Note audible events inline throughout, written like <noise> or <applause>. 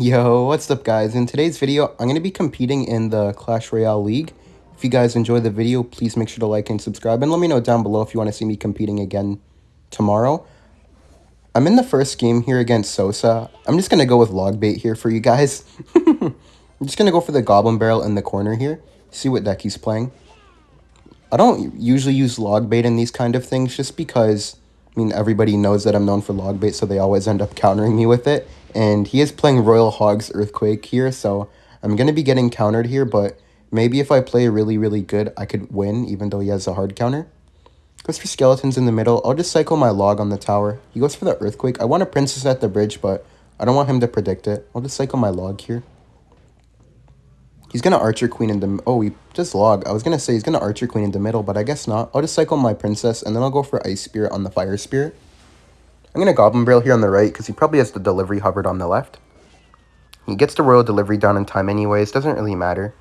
Yo, what's up guys? In today's video, I'm going to be competing in the Clash Royale League. If you guys enjoyed the video, please make sure to like and subscribe, and let me know down below if you want to see me competing again tomorrow. I'm in the first game here against Sosa. I'm just going to go with Logbait here for you guys. <laughs> I'm just going to go for the Goblin Barrel in the corner here, see what deck he's playing. I don't usually use Logbait in these kind of things just because, I mean, everybody knows that I'm known for Logbait, so they always end up countering me with it and he is playing Royal Hogs Earthquake here, so I'm going to be getting countered here, but maybe if I play really, really good, I could win, even though he has a hard counter. Goes for Skeletons in the middle. I'll just cycle my log on the tower. He goes for the Earthquake. I want a Princess at the bridge, but I don't want him to predict it. I'll just cycle my log here. He's going to Archer Queen in the... Oh, he just log. I was going to say he's going to Archer Queen in the middle, but I guess not. I'll just cycle my Princess, and then I'll go for Ice Spirit on the Fire Spirit. I'm going to Goblin Barrel here on the right because he probably has the delivery hovered on the left. He gets the Royal Delivery down in time anyways, doesn't really matter.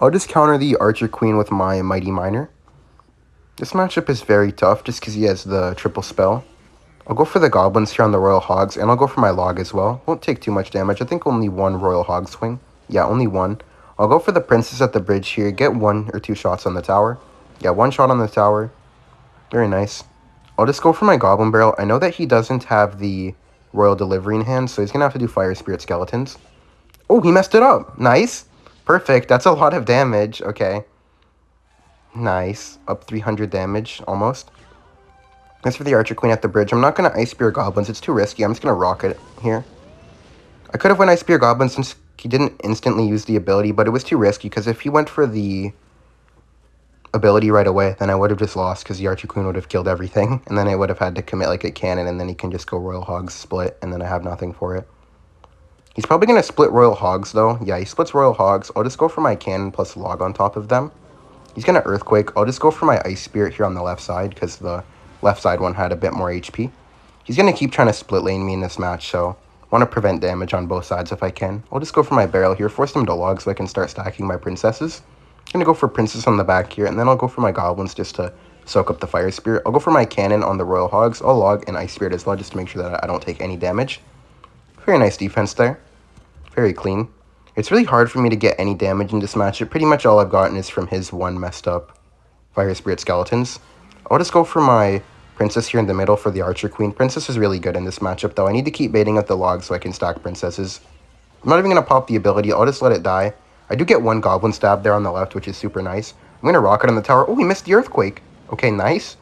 I'll just counter the Archer Queen with my Mighty Miner. This matchup is very tough just because he has the triple spell. I'll go for the Goblins here on the Royal Hogs, and I'll go for my Log as well. Won't take too much damage. I think only one Royal Hog swing. Yeah, only one. I'll go for the Princess at the bridge here. Get one or two shots on the tower. Yeah, one shot on the tower. Very nice. I'll just go for my Goblin Barrel. I know that he doesn't have the Royal Delivery in hand, so he's going to have to do Fire Spirit Skeletons. Oh, he messed it up. Nice. Perfect. That's a lot of damage. Okay. Nice. Up 300 damage, almost. As for the Archer Queen at the bridge, I'm not going to Ice Spirit Goblins. It's too risky. I'm just going to rock it here. I could have went Ice Spirit Goblins since he didn't instantly use the ability, but it was too risky because if he went for the ability right away, then I would have just lost because the Archer Queen would have killed everything. <laughs> And then I would have had to commit like a cannon and then he can just go Royal Hogs split and then I have nothing for it. He's probably going to split Royal Hogs though. Yeah, he splits Royal Hogs. I'll just go for my cannon plus log on top of them. He's going to Earthquake. I'll just go for my Ice Spirit here on the left side because the left side one had a bit more HP. He's going to keep trying to split lane me in this match, so I want to prevent damage on both sides if I can. I'll just go for my barrel here, force him to log so I can start stacking my princesses. I'm going to go for Princess on the back here, and then I'll go for my Goblins just to soak up the Fire Spirit. I'll go for my Cannon on the Royal Hogs. I'll log an Ice Spirit as well, just to make sure that I don't take any damage. Very nice defense there. Very clean. It's really hard for me to get any damage in this matchup. Pretty much all I've gotten is from his one messed up Fire Spirit Skeletons. I'll just go for my Princess here in the middle for the Archer Queen. Princess is really good in this matchup, though. I need to keep baiting up the log so I can stack Princesses. I'm not even going to pop the ability. I'll just let it die. I do get one Goblin Stab there on the left, which is super nice. I'm going to Rocket on the tower. Oh, we missed the Earthquake. Okay, nice.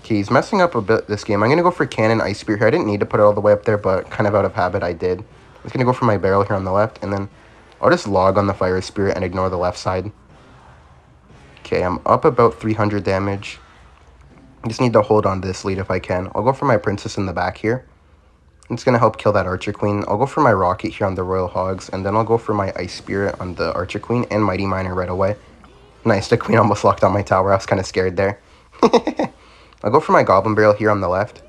Okay, he's messing up a bit this game. I'm going to go for Cannon Ice Spirit here. I didn't need to put it all the way up there, but kind of out of habit I did. I'm just going to go for my Barrel here on the left, and then I'll just log on the Fire Spirit and ignore the left side. Okay, I'm up about 300 damage. I just need to hold on to this lead if I can. I'll go for my Princess in the back here. It's going to help kill that Archer Queen. I'll go for my Rocket here on the Royal Hogs, and then I'll go for my Ice Spirit on the Archer Queen and Mighty Miner right away. Nice, the Queen almost locked on my tower. I was kind of scared there. <laughs> I'll go for my Goblin Barrel here on the left.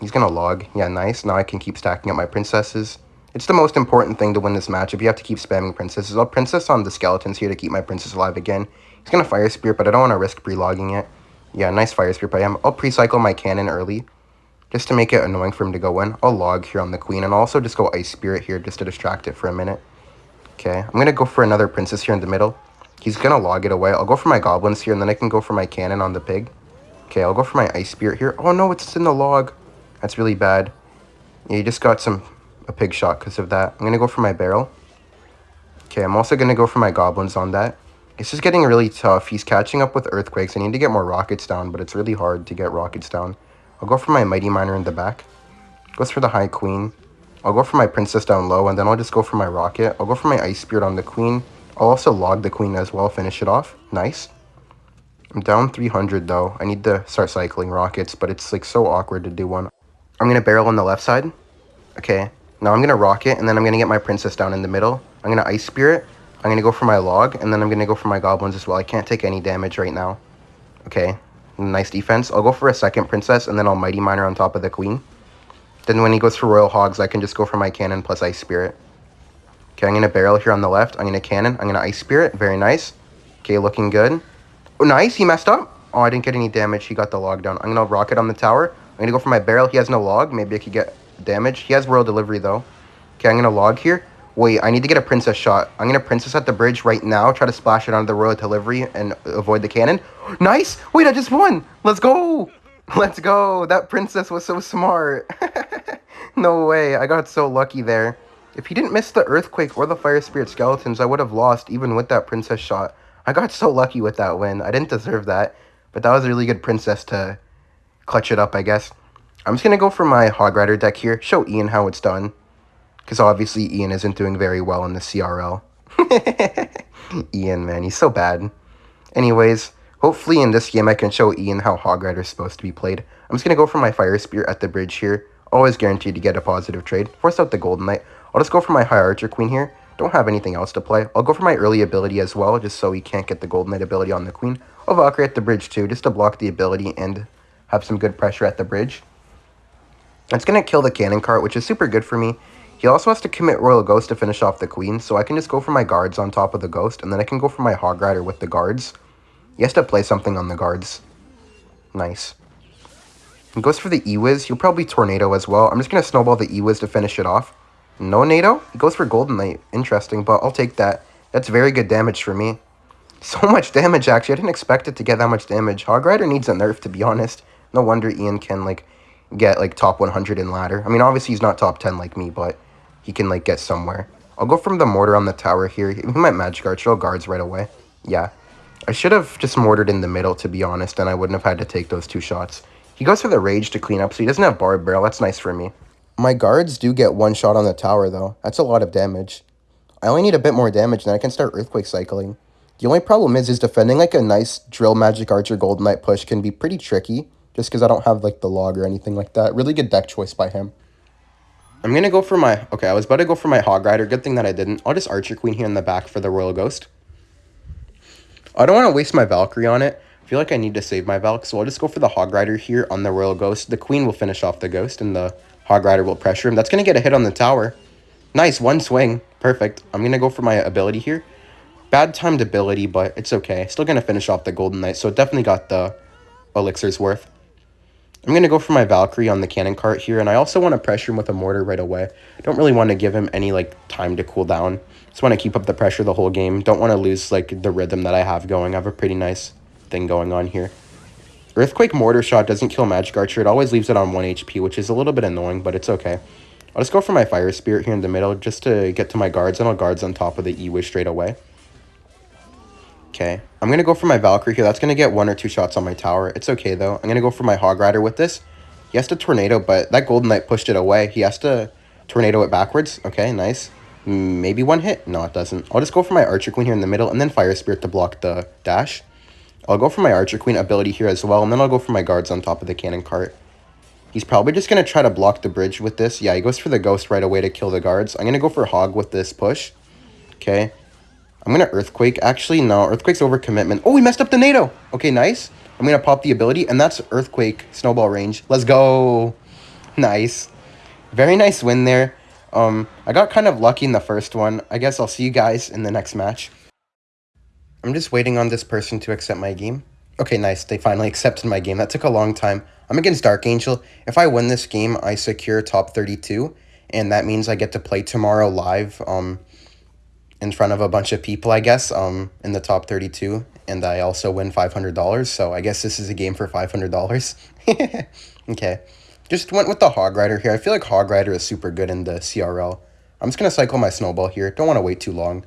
He's going to log. Yeah, nice. Now I can keep stacking up my Princesses. It's the most important thing to win this matchup. You have to keep spamming Princesses. I'll Princess on the Skeletons here to keep my Princess alive again. He's going to Fire Spirit, but I don't want to risk pre-logging it. Yeah, nice Fire Spirit by him. I'll pre-cycle my Cannon early. Just to make it annoying for him to go in, I'll log here on the queen, and I'll also just go Ice Spirit here just to distract it for a minute. Okay, I'm going to go for another princess here in the middle. He's going to log it away. I'll go for my goblins here, and then I can go for my cannon on the pig. Okay, I'll go for my Ice Spirit here. Oh no, it's in the log. That's really bad. Yeah, you just got some a pig shot because of that. I'm going to go for my barrel. Okay, I'm also going to go for my goblins on that. It's just getting really tough. He's catching up with earthquakes. I need to get more rockets down, but it's really hard to get rockets down. I'll go for my Mighty Miner in the back. Goes for the High Queen. I'll go for my Princess down low, and then I'll just go for my Rocket. I'll go for my Ice Spirit on the Queen. I'll also log the Queen as well, finish it off. Nice. I'm down 300 though. I need to start cycling rockets, but it's like so awkward to do one. I'm to barrel on the left side. Okay. Now I'm to rocket, and then I'm to get my princess down in the middle. I'm to ice spirit. I'm to go for my log, and then I'm to go for my goblins as well. I can't take any damage right now. Okay. Nice defense. I'll go for a second princess, and then I'll Mighty Miner on top of the queen. Then when he goes for Royal Hogs, I can just go for my cannon plus Ice Spirit. Okay, I'm going to barrel here on the left. I'm going to cannon. I'm going to Ice Spirit. Very nice. Okay, looking good. Oh, nice. He messed up. Oh, I didn't get any damage. He got the log down. I'm going to rocket on the tower. I'm going to go for my barrel. He has no log. Maybe I could get damage. He has Royal Delivery, though. Okay, I'm going to log here. Wait, I need to get a princess shot. I'm to princess at the bridge right now. Try to splash it onto the royal delivery and avoid the cannon. Nice! Wait, I just won! Let's go! Let's go! That princess was so smart. <laughs> no way, I got so lucky there. If he didn't miss the earthquake or the fire spirit skeletons, I would have lost even with that princess shot. I got so lucky with that win. I didn't deserve that, but that was a really good princess to clutch it up, I guess. I'm just going to go for my Hog Rider deck here, show Ian how it's done. Because obviously Ian isn't doing very well in the CRL. <laughs> Ian, man, he's so bad. Anyways, hopefully in this game I can show Ian how Hog Rider is supposed to be played. I'm just going to go for my Fire Spirit at the bridge here. Always guaranteed to get a positive trade. Force out the Golden Knight. I'll just go for my High Archer Queen here. Don't have anything else to play. I'll go for my early ability as well, just so he can't get the Golden Knight ability on the Queen. I'll Valkyrie at the bridge too, just to block the ability and have some good pressure at the bridge. It's going to kill the cannon cart, which is super good for me. He also has to commit Royal Ghost to finish off the Queen, so I can just go for my guards on top of the Ghost, and then I can go for my Hog Rider with the guards. He has to play something on the guards. Nice. He goes for the E-Wiz. He'll probably Tornado as well. I'm just going to Snowball the E-Wiz to finish it off. No NATO? He goes for Golden Knight. Interesting, but I'll take that. That's very good damage for me. <laughs> So much damage, actually. I didn't expect it to get that much damage. Hog Rider needs a nerf, to be honest. No wonder Ian can, like, get like top 100 in ladder. I mean, obviously he's not top 10 like me, but he can like get somewhere. I'll go from the mortar on the tower here. He might magic arch, all guards right away. Yeah. I should have just mortared in the middle, to be honest, and I wouldn't have had to take those two shots. He goes for the rage to clean up, so he doesn't have Barb Barrel. That's nice for me. My guards do get one shot on the tower, though. That's a lot of damage. I only need a bit more damage, and I can start earthquake cycling. The only problem is, is defending like a nice drill magic archer golden knight push can be pretty tricky just because I don't have like the log or anything like that. Really good deck choice by him. I'm to go for my... Okay, I was about to go for my Hog Rider. Good thing that I didn't. I'll just Archer Queen here in the back for the Royal Ghost. I don't want to waste my Valkyrie on it. I feel like I need to save my Valk, so I'll just go for the Hog Rider here on the Royal Ghost. The Queen will finish off the Ghost, and the Hog Rider will pressure him. That's going to get a hit on the tower. Nice, one swing. Perfect. I'm going to go for my ability here. Bad timed ability, but it's okay. Still going to finish off the Golden Knight, so definitely got the elixir's worth. I'm going to go for my Valkyrie on the cannon cart here, and I also want to pressure him with a mortar right away. Don't really want to give him any like time to cool down. Just want to keep up the pressure the whole game. Don't want to lose like the rhythm that I have going. I have a pretty nice thing going on here. Earthquake Mortar Shot doesn't kill Magic Archer. It always leaves it on 1 HP, which is a little bit annoying, but it's okay. I'll just go for my Fire Spirit here in the middle just to get to my guards, and I'll guards on top of the E-Wiz straight away. Okay, I'm going to go for my Valkyrie here. That's going to get one or two shots on my tower. It's okay, though. I'm going to go for my Hog Rider with this. He has to Tornado, but that Golden Knight pushed it away. He has to Tornado it backwards. Okay, nice. Maybe one hit. No, it doesn't. I'll just go for my Archer Queen here in the middle, and then Fire Spirit to block the dash. I'll go for my Archer Queen ability here as well, and then I'll go for my guards on top of the cannon cart. He's probably just going to try to block the bridge with this. Yeah, he goes for the ghost right away to kill the guards. I'm going to go for Hog with this push. Okay, I'm going to Earthquake. Actually, no. Earthquake's over commitment. Oh, we messed up the NATO. Okay, nice. I'm going to pop the ability, and that's Earthquake Snowball range. Let's go. <laughs> Nice. Very nice win there. Um, I got kind of lucky in the first one. I guess I'll see you guys in the next match. I'm just waiting on this person to accept my game. Okay, nice. They finally accepted my game. That took a long time. I'm against Dark Angel. If I win this game, I secure top 32, and that means I get to play tomorrow live. Um, in front of a bunch of people, I guess, um, in the top 32. And I also win $500. So I guess this is a game for $500. <laughs> okay. Just went with the Hog Rider here. I feel like Hog Rider is super good in the CRL. I'm just going to cycle my Snowball here. Don't want to wait too long.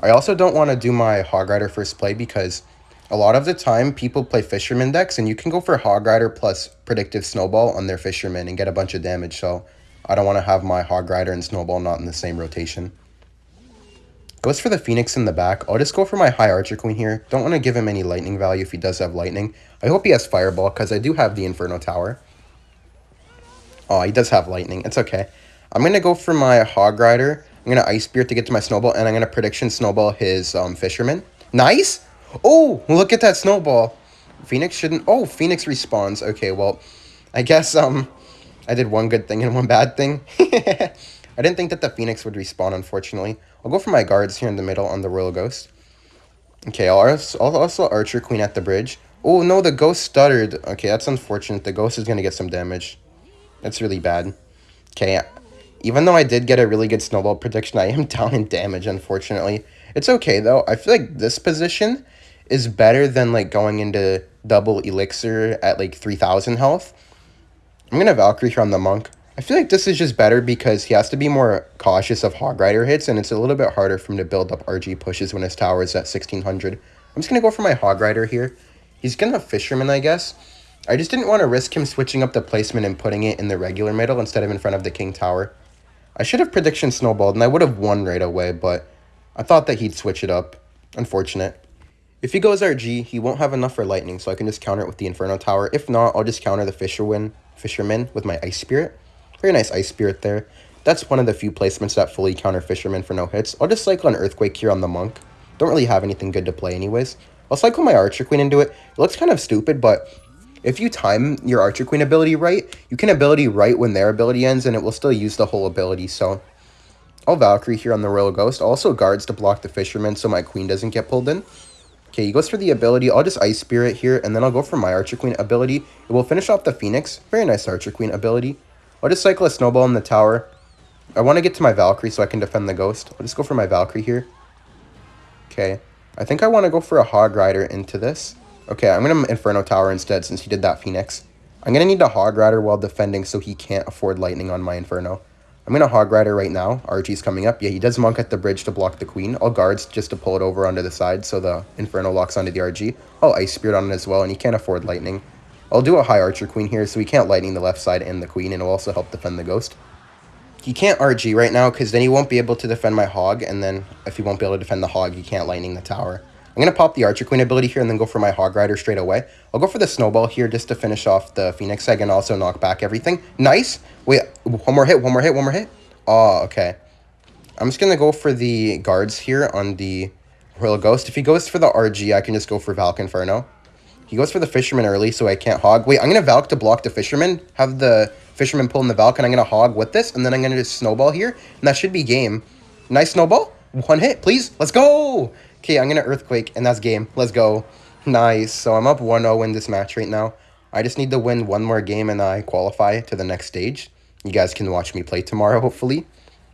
I also don't want to do my Hog Rider first play because a lot of the time people play Fisherman decks and you can go for Hog Rider plus Predictive Snowball on their Fisherman and get a bunch of damage. So I don't want to have my Hog Rider and Snowball not in the same rotation. Goes for the Phoenix in the back. I'll just go for my High Archer Queen here. Don't want to give him any lightning value if he does have lightning. I hope he has Fireball because I do have the Inferno Tower. Oh, he does have lightning. It's okay. I'm going to go for my Hog Rider. I'm going to Ice Spirit to get to my Snowball, and I'm going to Prediction Snowball his um, Fisherman. Nice! Oh, look at that Snowball. Phoenix shouldn't... Oh, Phoenix respawns. Okay, well, I guess um, I did one good thing and one bad thing. <laughs> I didn't think that the Phoenix would respawn, unfortunately. I'll go for my guards here in the middle on the Royal Ghost. Okay, I'll also Archer Queen at the bridge. Oh, no, the Ghost stuttered. Okay, that's unfortunate. The Ghost is going to get some damage. That's really bad. Okay, Even though I did get a really good snowball prediction, I am <laughs> down in damage, unfortunately. It's okay, though. I feel like this position is better than, like, going into double elixir at, like, 3,000 health. I'm going to Valkyrie here on the Monk. I feel like this is just better because he has to be more cautious of Hog Rider hits, and it's a little bit harder for him to build up RG pushes when his tower is at 1600. I'm just going to go for my Hog Rider here. He's going to Fisherman, I guess. I just didn't want to risk him switching up the placement and putting it in the regular middle instead of in front of the King Tower. I should have prediction snowballed, and I would have won right away, but I thought that he'd switch it up. Unfortunate. If he goes RG, he won't have enough for lightning, so I can just counter it with the Inferno Tower. If not, I'll just counter the Fisherman, Fisherman with my Ice Spirit. Very nice Ice Spirit there. That's one of the few placements that fully counter Fisherman for no hits. I'll just cycle an Earthquake here on the Monk. Don't really have anything good to play anyways. I'll cycle my Archer Queen into it. It looks kind of stupid, but if you time your Archer Queen ability right, you can ability right when their ability ends, and it will still use the whole ability, so... I'll Valkyrie here on the Royal Ghost. Also guards to block the Fisherman so my Queen doesn't get pulled in. Okay, he goes for the ability. I'll just Ice Spirit here, and then I'll go for my Archer Queen ability. It will finish off the Phoenix. Very nice Archer Queen ability. I'll just cycle a snowball in the tower. I want to get to my Valkyrie so I can defend the Ghost. I'll just go for my Valkyrie here. Okay. I think I want to go for a Hog Rider into this. Okay, I'm going to Inferno Tower instead since he did that Phoenix. I'm going to need a Hog Rider while defending so he can't afford Lightning on my Inferno. I'm going to Hog Rider right now. RG's coming up. Yeah, he does Monk at the bridge to block the Queen. I'll Guards just to pull it over onto the side so the Inferno locks onto the RG. I'll Ice Spirit on it as well, and he can't afford Lightning. I'll do a high Archer Queen here, so he can't Lightning the left side and the Queen, and it'll also help defend the Ghost. He can't RG right now, because then he won't be able to defend my Hog, and then if he won't be able to defend the Hog, he can't Lightning the tower. I'm going to pop the Archer Queen ability here and then go for my Hog Rider straight away. I'll go for the Snowball here just to finish off the Phoenix Egg and also knock back everything. Nice! Wait, one more hit, one more hit, one more hit. Oh, okay. I'm just going to go for the Guards here on the Royal Ghost. If he goes for the RG, I can just go for Valk Inferno. He goes for the Fisherman early, so I can't hog. Wait, I'm going to Valk to block the Fisherman, have the Fisherman pull in the Valk, and I'm going to hog with this, and then I'm going to just Snowball here, and that should be game. Nice Snowball. One hit, please. Let's go. Okay, I'm going to Earthquake, and that's game. Let's go. Nice. So I'm up 1-0 in this match right now. I just need to win one more game, and I qualify to the next stage. You guys can watch me play tomorrow, hopefully.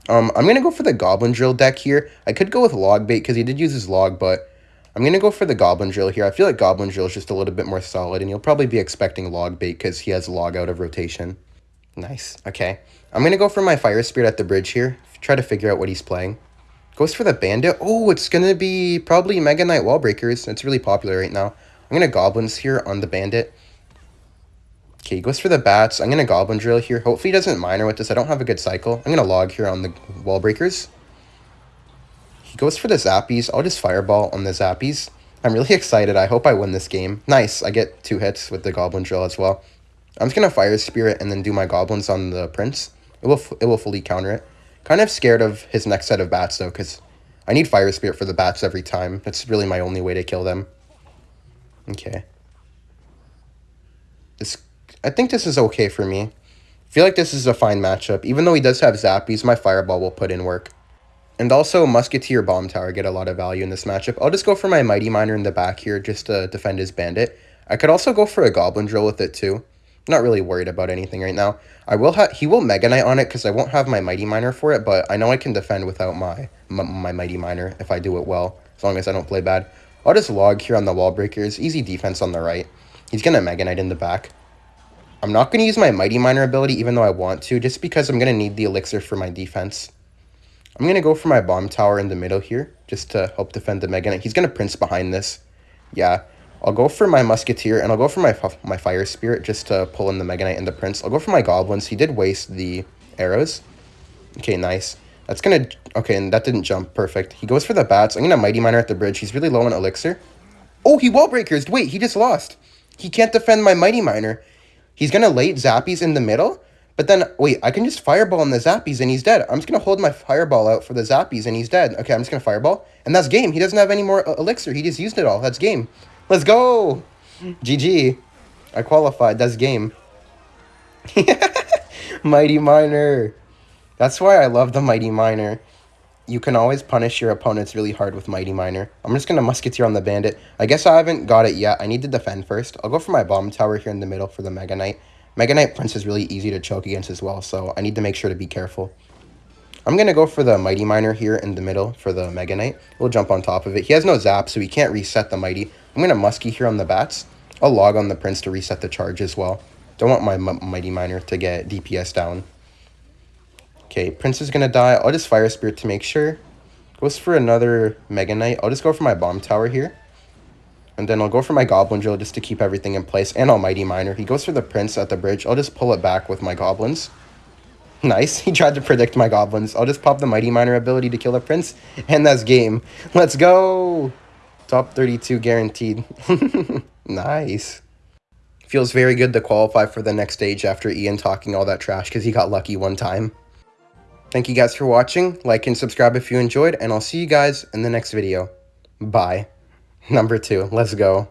Um, I'm going to go for the Goblin Drill deck here. I could go with Log Bait because he did use his Log, but I'm going to go for the Goblin Drill here. I feel like Goblin Drill is just a little bit more solid, and you'll probably be expecting Log Bait because he has Log out of rotation. Nice. Okay. I'm going to go for my Fire Spirit at the bridge here. Try to figure out what he's playing. Goes for the Bandit. Oh, it's going to be probably Mega Knight Wall Breakers. It's really popular right now. I'm going to Goblins here on the Bandit. Okay, he goes for the Bats. I'm going to Goblin Drill here. Hopefully he doesn't Miner with this. I don't have a good cycle. I'm going to Log here on the Wall Breakers. He goes for the Zappies. I'll just Fireball on the Zappies. I'm really excited. I hope I win this game. Nice. I get two hits with the Goblin Drill as well. I'm just going to Fire Spirit and then do my Goblins on the Prince. It will, it will fully counter it. Kind of scared of his next set of Bats, though, because I need Fire Spirit for the Bats every time. That's really my only way to kill them. Okay. This, I think this is okay for me. I feel like this is a fine matchup. Even though he does have Zappies, my Fireball will put in work. And also, Musketeer Bomb Tower get a lot of value in this matchup. I'll just go for my Mighty Miner in the back here just to defend his Bandit. I could also go for a Goblin Drill with it too. Not really worried about anything right now. I will have he will Mega Knight on it because I won't have my Mighty Miner for it, but I know I can defend without my, my Mighty Miner if I do it well, as long as I don't play bad. I'll just log here on the wall breakers. Easy defense on the right. He's gonna Mega Knight in the back. I'm not gonna use my Mighty Miner ability even though I want to, just because I'm gonna need the elixir for my defense. I'm going to go for my bomb tower in the middle here, just to help defend the Mega Knight. He's going to Prince behind this. Yeah, I'll go for my Musketeer, and I'll go for my my Fire Spirit, just to pull in the Mega Knight and the Prince. I'll go for my Goblins. He did waste the arrows. Okay, nice. That's going to... Okay, and that didn't jump. Perfect. He goes for the Bats. I'm going to Mighty Miner at the bridge. He's really low on Elixir. Oh, he Wall Breakers. Wait, he just lost. He can't defend my Mighty Miner. He's going to late Zappies in the middle, but then, wait, I can just Fireball on the Zappies and he's dead. I'm just going to hold my Fireball out for the Zappies and he's dead. Okay, I'm just going to Fireball. And that's game. He doesn't have any more uh, Elixir. He just used it all. That's game. Let's go. GG. I qualified. That's game. <laughs> Mighty Miner. That's why I love the Mighty Miner. You can always punish your opponents really hard with Mighty Miner. I'm just going to Musketeer on the Bandit. I guess I haven't got it yet. I need to defend first. I'll go for my Bomb Tower here in the middle for the Mega Knight. Mega Knight Prince is really easy to choke against as well, so I need to make sure to be careful. I'm going to go for the Mighty Miner here in the middle for the Mega Knight. We'll jump on top of it. He has no zap, so he can't reset the Mighty. I'm going to Muskie here on the bats. I'll log on the Prince to reset the charge as well. Don't want my Mighty Miner to get DPS down. Okay, Prince is going to die. I'll just Fire Spirit to make sure. Goes for another Mega Knight. I'll just go for my Bomb Tower here. And then I'll go for my Goblin Drill just to keep everything in place. And Almighty Miner. He goes for the Prince at the bridge. I'll just pull it back with my Goblins. <laughs> Nice. He tried to predict my Goblins. I'll just pop the Mighty Miner ability to kill the Prince. And that's game. Let's go! Top 32 guaranteed. <laughs> nice. Feels very good to qualify for the next stage after Ian talking all that trash because he got lucky one time. Thank you guys for watching. Like and subscribe if you enjoyed. And I'll see you guys in the next video. Bye. Number two. Let's go.